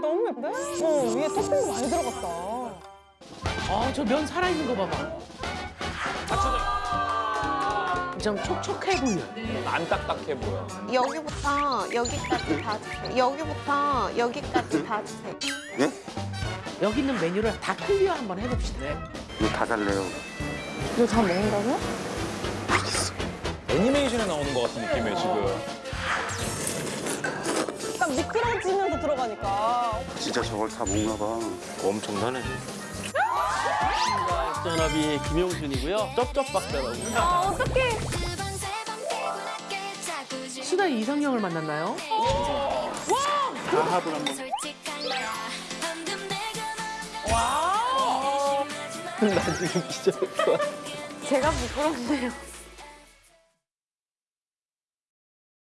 너무 예쁜데? 어, 위에 토핑도 많이 들어갔다. 아, 저 면 살아있는 거 봐봐. 좀 촉촉해 보여. 안 딱딱해 보여. 여기부터 여기까지 다 주세요. 여기부터 여기까지 다 주세요. 예? 여기 있는 메뉴를 다 클리어 한번 해봅시다. 이거 다 달래요. 이거 다 먹는다고요? 애니메이션에 나오는 것 같은 느낌이에요, 지금. 들어가니까. 진짜 저걸 다 먹나 봐. 엄청나네. 전업이 김용준이고요. 쩝쩝박사라고. 아, 어떡해. 수다 이상형을 만났나요? 다합을 한번. 와. 나 지금 기절할 것 같아. 제가 부끄럽네요.